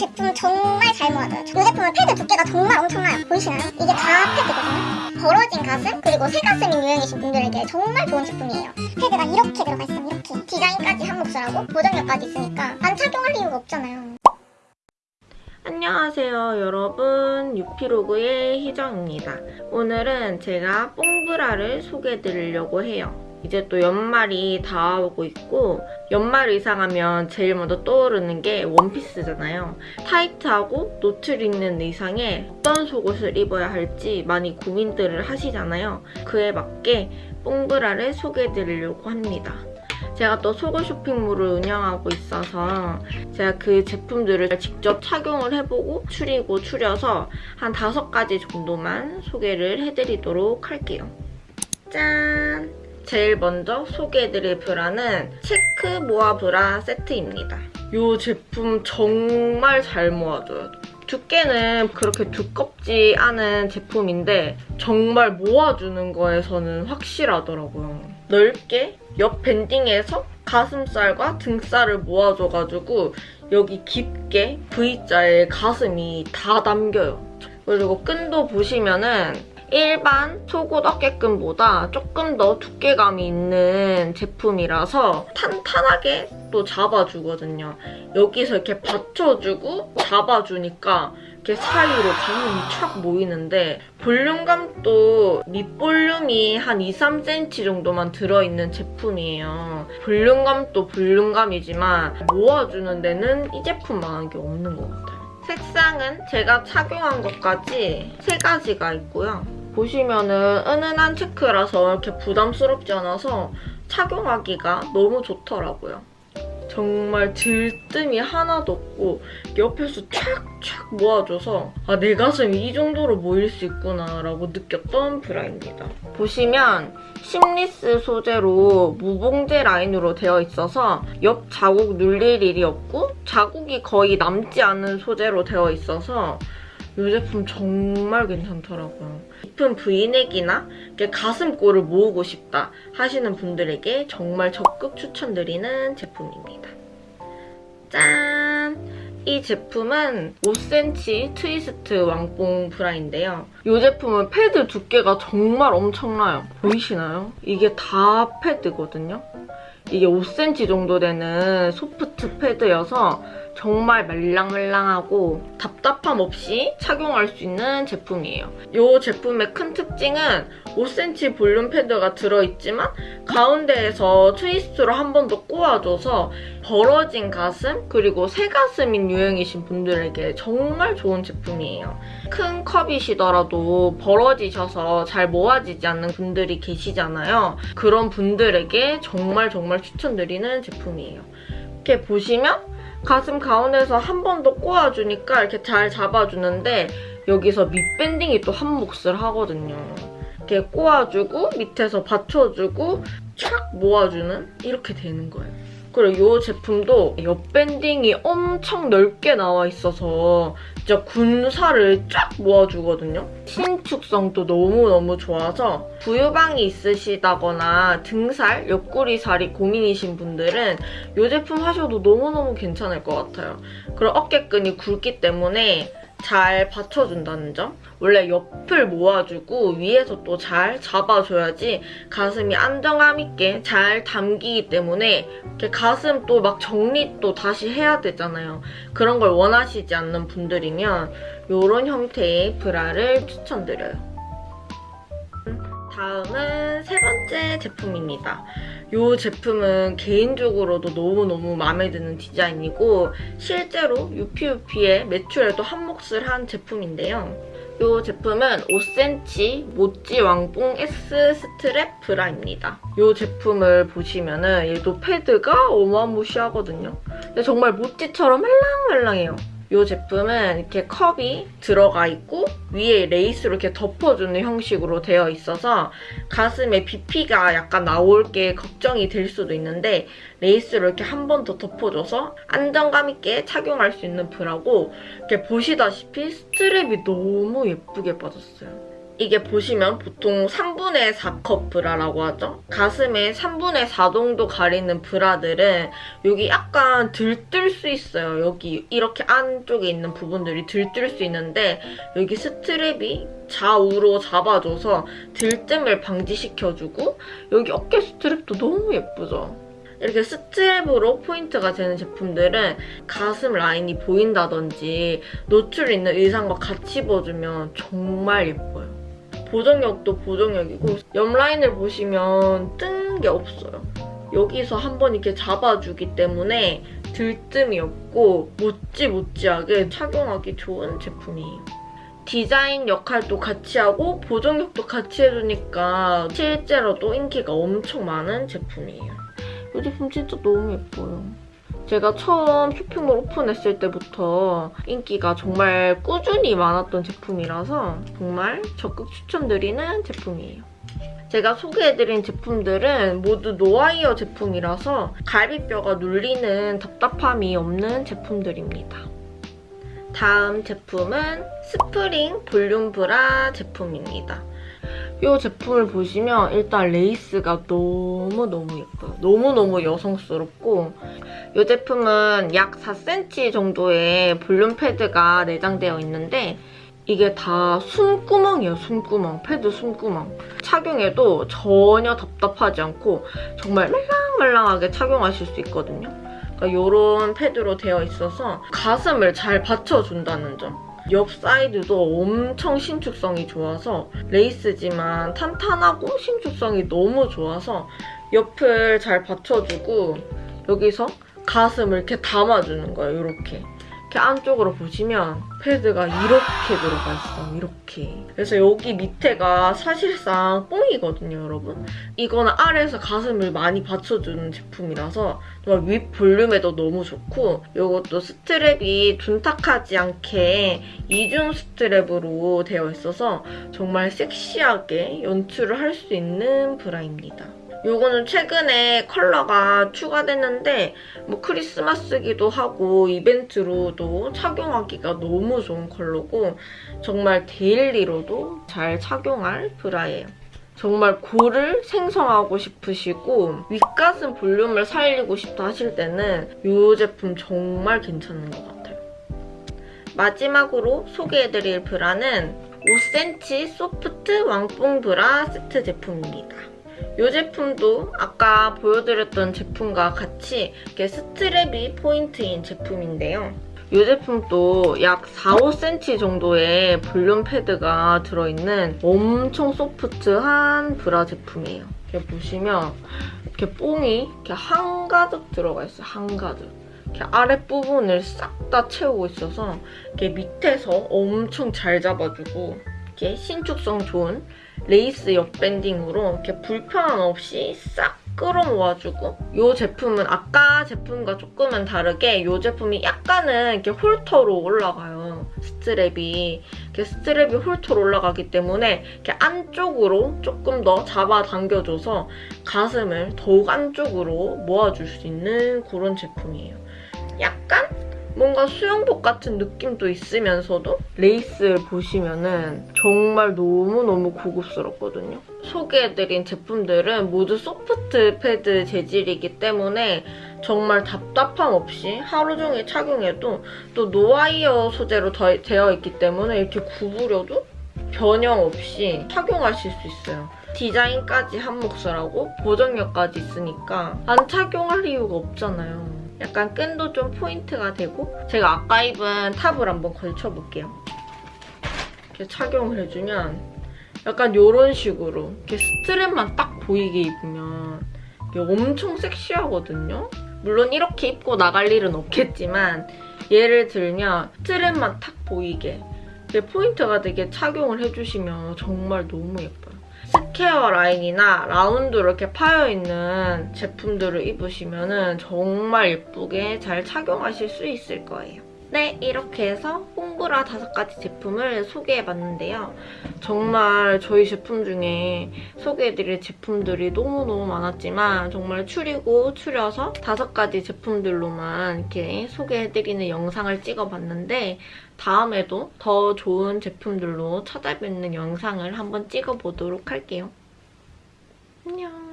제품 정말 잘 모아져요. 이 제품은 패드 두께가 정말 엄청나요. 보이시나요? 이게 다 패드거든요. 벌어진 가슴 그리고 새 가슴이 유행이신 분들에게 정말 좋은 제품이에요. 패드가 이렇게 들어가 있으면 이렇게 디자인까지 한 몫을 하고 보정력까지 있으니까 안 착용할 이유가 없잖아요. 안녕하세요 여러분 유피로그의 희정입니다 오늘은 제가 뽕브라를 소개해 드리려고 해요 이제 또 연말이 다가오고 있고 연말 의상하면 제일 먼저 떠오르는 게 원피스잖아요 타이트하고 노출 있는 의상에 어떤 속옷을 입어야 할지 많이 고민들을 하시잖아요 그에 맞게 뽕브라를 소개해 드리려고 합니다 제가 또 속옷 쇼핑몰을 운영하고 있어서 제가 그 제품들을 직접 착용을 해보고 추리고 추려서 한 다섯 가지 정도만 소개를 해드리도록 할게요. 짠! 제일 먼저 소개해드릴 브라는 체크 모아 브라 세트입니다. 이 제품 정말 잘 모아줘요. 두께는 그렇게 두껍지 않은 제품인데 정말 모아주는 거에서는 확실하더라고요. 넓게 옆 밴딩에서 가슴살과 등살을 모아줘가지고 여기 깊게 V자에 가슴이 다 담겨요. 그리고 끈도 보시면은 일반 속옷 어깨끈보다 조금 더 두께감이 있는 제품이라서 탄탄하게 또 잡아주거든요. 여기서 이렇게 받쳐주고 잡아주니까 이렇게 사이로 가슴이 촥 모이는데 볼륨감도 밑볼륨이 한 2, 3cm 정도만 들어있는 제품이에요. 볼륨감도 볼륨감이지만 모아주는 데는 이 제품만한 게 없는 것 같아요. 색상은 제가 착용한 것까지 세 가지가 있고요. 보시면은 은은한 체크라서 이렇게 부담스럽지 않아서 착용하기가 너무 좋더라고요. 정말 들뜸이 하나도 없고 옆에서 촥촥 모아줘서 아 내 가슴이 이 정도로 모일 수 있구나 라고 느꼈던 브라입니다. 보시면 심리스 소재로 무봉제 라인으로 되어 있어서 옆 자국 눌릴 일이 없고 자국이 거의 남지 않은 소재로 되어 있어서 이 제품 정말 괜찮더라고요. 깊은 브이넥이나 가슴골을 모으고 싶다 하시는 분들에게 정말 적극 추천드리는 제품입니다. 짠! 이 제품은 5cm 트위스트 왕뽕 브라인데요. 이 제품은 패드 두께가 정말 엄청나요. 보이시나요? 이게 다 패드거든요. 이게 5cm 정도 되는 소프트 패드여서 정말 말랑말랑하고 답답함 없이 착용할 수 있는 제품이에요. 이 제품의 큰 특징은 5cm 볼륨 패드가 들어있지만 가운데에서 트위스트로 한 번 더 꼬아줘서 벌어진 가슴 그리고 새 가슴인 유형이신 분들에게 정말 좋은 제품이에요. 큰 컵이시더라도 벌어지셔서 잘 모아지지 않는 분들이 계시잖아요. 그런 분들에게 정말 정말 추천드리는 제품이에요. 이렇게 보시면 가슴 가운데서 한 번 더 꼬아주니까 이렇게 잘 잡아주는데 여기서 밑밴딩이 또 한 몫을 하거든요. 이렇게 꼬아주고 밑에서 받쳐주고 촥 모아주는 이렇게 되는 거예요. 그리고 이 제품도 옆 밴딩이 엄청 넓게 나와 있어서 진짜 군살을 쫙 모아주거든요. 신축성도 너무너무 좋아서 부유방이 있으시다거나 등살, 옆구리살이 고민이신 분들은 이 제품 하셔도 너무너무 괜찮을 것 같아요. 그리고 어깨끈이 굵기 때문에 잘 받쳐준다는 점. 원래 옆을 모아주고 위에서 또 잘 잡아줘야지 가슴이 안정감 있게 잘 담기기 때문에 이렇게 가슴 또 막 정리 또 다시 해야 되잖아요. 그런 걸 원하시지 않는 분들이면 이런 형태의 브라를 추천드려요. 다음은 세 번째 제품입니다. 이 제품은 개인적으로도 너무너무 마음에 드는 디자인이고 실제로 유피유피의 매출에도 한 몫을 한 제품인데요. 이 제품은 5cm 모찌 왕뽕 S 스트랩 브라입니다. 이 제품을 보시면 은 얘도 패드가 어마무시하거든요. 근데 정말 모찌처럼 말랑말랑해요. 이 제품은 이렇게 컵이 들어가 있고 위에 레이스로 이렇게 덮어주는 형식으로 되어 있어서 가슴에 BP가 약간 나올 게 걱정이 될 수도 있는데 레이스로 이렇게 한 번 더 덮어줘서 안정감 있게 착용할 수 있는 브라고 이렇게 보시다시피 스트랩이 너무 예쁘게 빠졌어요. 이게 보시면 보통 3분의 4컵 브라라고 하죠. 가슴에 3분의 4 정도 가리는 브라들은 여기 약간 들뜰 수 있어요. 여기 이렇게 안쪽에 있는 부분들이 들뜰 수 있는데 여기 스트랩이 좌우로 잡아줘서 들뜸을 방지시켜주고 여기 어깨 스트랩도 너무 예쁘죠? 이렇게 스트랩으로 포인트가 되는 제품들은 가슴 라인이 보인다든지 노출 있는 의상과 같이 입어주면 정말 예뻐요. 보정력도 보정력이고 옆 라인을 보시면 뜬 게 없어요. 여기서 한번 이렇게 잡아주기 때문에 들뜸이 없고 모찌모찌하게 착용하기 좋은 제품이에요. 디자인 역할도 같이 하고 보정력도 같이 해주니까 실제로도 인기가 엄청 많은 제품이에요. 이 제품 진짜 너무 예뻐요. 제가 처음 쇼핑몰 오픈했을 때부터 인기가 정말 꾸준히 많았던 제품이라서 정말 적극 추천드리는 제품이에요. 제가 소개해드린 제품들은 모두 노아이어 제품이라서 갈비뼈가 눌리는 답답함이 없는 제품들입니다. 다음 제품은 스프링 볼륨 브라 제품입니다. 이 제품을 보시면 일단 레이스가 너무너무 예뻐요. 너무너무 여성스럽고 이 제품은 약 4cm 정도의 볼륨 패드가 내장되어 있는데 이게 다 숨구멍이에요, 숨구멍. 패드 숨구멍. 착용해도 전혀 답답하지 않고 정말 말랑말랑하게 착용하실 수 있거든요. 그러니까 이런 패드로 되어 있어서 가슴을 잘 받쳐준다는 점. 옆 사이드도 엄청 신축성이 좋아서 레이스지만 탄탄하고 신축성이 너무 좋아서 옆을 잘 받쳐주고 여기서 가슴을 이렇게 담아주는 거예요, 이렇게. 이렇게 안쪽으로 보시면 패드가 이렇게 들어가 있어, 이렇게. 그래서 여기 밑에가 사실상 뽕이거든요, 여러분. 이거는 아래에서 가슴을 많이 받쳐주는 제품이라서 정말 윗 볼륨에도 너무 좋고 이것도 스트랩이 둔탁하지 않게 이중 스트랩으로 되어 있어서 정말 섹시하게 연출을 할 수 있는 브라입니다. 요거는 최근에 컬러가 추가됐는데 뭐 크리스마스기도 하고 이벤트로도 착용하기가 너무 좋은 컬러고 정말 데일리로도 잘 착용할 브라예요. 정말 골을 생성하고 싶으시고 윗가슴 볼륨을 살리고 싶다 하실 때는 이 제품 정말 괜찮은 것 같아요. 마지막으로 소개해드릴 브라는 5cm 소프트 왕뽕 브라 세트 제품입니다. 이 제품도 아까 보여드렸던 제품과 같이 이렇게 스트랩이 포인트인 제품인데요. 이 제품도 약 4, 5cm 정도의 볼륨 패드가 들어있는 엄청 소프트한 브라 제품이에요. 이렇게 보시면 이렇게 뽕이 이렇게 한가득 들어가 있어요. 한가득. 이렇게 아랫부분을 싹 다 채우고 있어서 이렇게 밑에서 엄청 잘 잡아주고 이렇게 신축성 좋은 레이스 옆밴딩으로 이렇게 불편함 없이 싹 끌어모아주고 이 제품은 아까 제품과 조금은 다르게 이 제품이 약간은 이렇게 홀터로 올라가요. 스트랩이. 이렇게 스트랩이 홀터로 올라가기 때문에 이렇게 안쪽으로 조금 더 잡아당겨줘서 가슴을 더욱 안쪽으로 모아줄 수 있는 그런 제품이에요. 약간 뭔가 수영복 같은 느낌도 있으면서도 레이스를 보시면은 정말 너무너무 고급스럽거든요. 소개해드린 제품들은 모두 소프트 패드 재질이기 때문에 정말 답답함 없이 하루 종일 착용해도 또 노와이어 소재로 더- 되어 있기 때문에 이렇게 구부려도 변형 없이 착용하실 수 있어요. 디자인까지 한 몫을 하고 보정력까지 있으니까 안 착용할 이유가 없잖아요. 약간 끈도 좀 포인트가 되고 제가 아까 입은 탑을 한번 걸쳐볼게요. 이렇게 착용을 해주면 약간 이런 식으로 이렇게 스트랩만 딱 보이게 입으면 엄청 섹시하거든요. 물론 이렇게 입고 나갈 일은 없겠지만 예를 들면 스트랩만 탁 보이게 이게 포인트가 되게 착용을 해주시면 정말 너무 예뻐요. 스퀘어 라인이나 라운드로 이렇게 파여있는 제품들을 입으시면 정말 예쁘게 잘 착용하실 수 있을 거예요. 네, 이렇게 해서 뽕브라 다섯 가지 제품을 소개해봤는데요. 정말 저희 제품 중에 소개해드릴 제품들이 너무너무 많았지만 정말 추리고 추려서 다섯 가지 제품들로만 이렇게 소개해드리는 영상을 찍어봤는데 다음에도 더 좋은 제품들로 찾아뵙는 영상을 한번 찍어보도록 할게요. 안녕.